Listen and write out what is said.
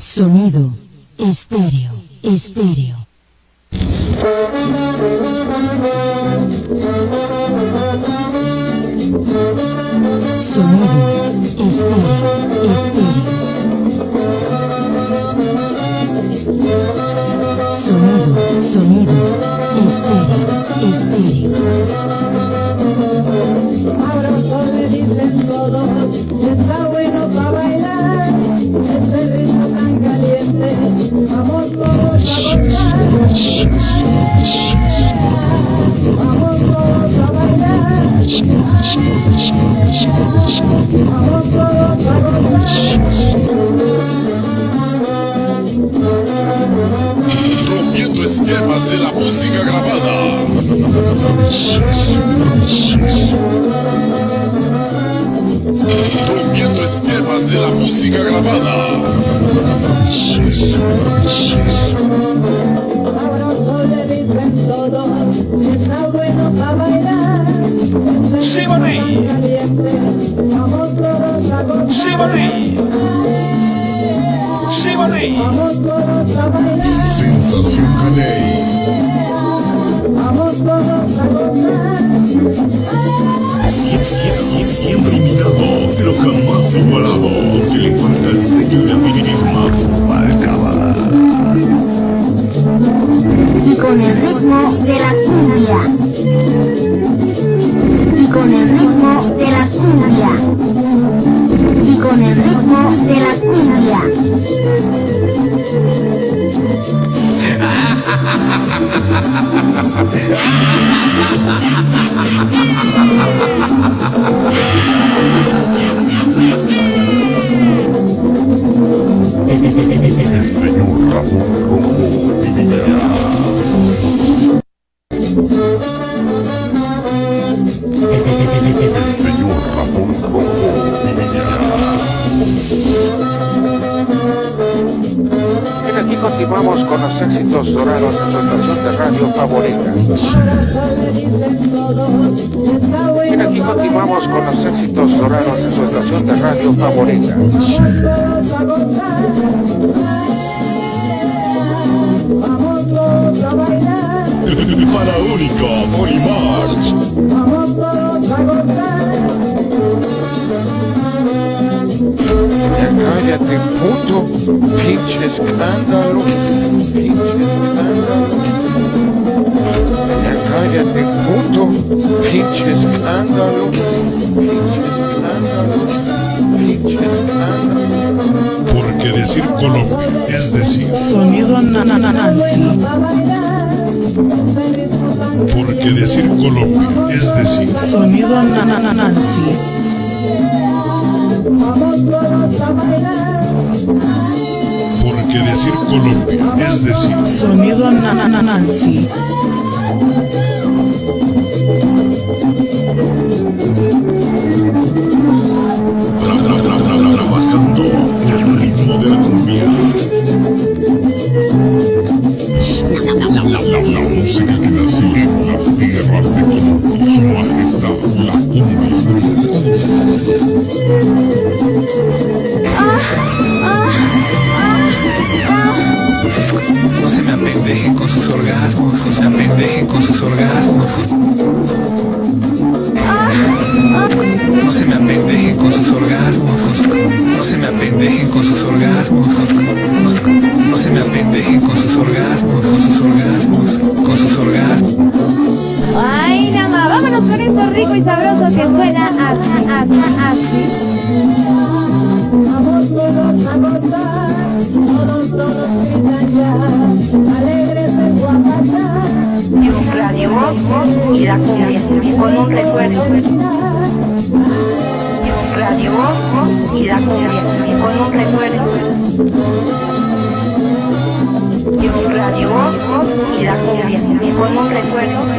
Sonido estéreo, estéreo. Sonido estéreo, estéreo. Sonido, sonido estéreo, estéreo. Ahora solo dicen todos Vamos todos a. Vamos a bailar. Vamos la música grabada. Rompiendo esquemas de la música grabada. Ahora solo le dicen todos que está bueno para bailar. Sí. Caliente. Vamos todos a gozar. Sí. Sí. Vamos todos a bailar. Sensación Caney. Vamos todos a gozar. Sie- sie- sie- Siempre imitado, de la cumbia. Y con el ritmo de la cumbia. Y con el ritmo de la cumbia. Bien, los dorados en su estación de radio favorita. Bien, aquí continuamos con los éxitos dorados en su estación de radio favorita. Vamos todos a gozar. Vamos todos a bailar. Faraónica Polymarch. Vamos todos a gozar. Ya cállate, puto. Pinche escándalo. Porque decir Colombia es decir. Sonido na- na- na- Nancy. A bailar. Ritmo tan Porque decir Colombia es decir. Sonido na- na- na- Nancy. Vamos todos a bailar. Porque decir Colombia es decir. Sonido na- la, música que en tierras de. Su majestad, la. No se me apendejen con sus orgasmos, no se apendejen con sus orgasmos. No se me apendejen con sus orgasmos, no se me apendejen con sus orgasmos. No se me apendejen con sus orgasmos, con sus orgasmos, esto rico y sabroso que suena así, así, así. Vamos todos a gozar. Todos, todos gritan ya. Alegres en Guapachá. Y un radio y la cumbia. Con un recuerdo. Y un radio y la cumbia. Con un recuerdo. Y un radio y la cumbia. Con un recuerdo.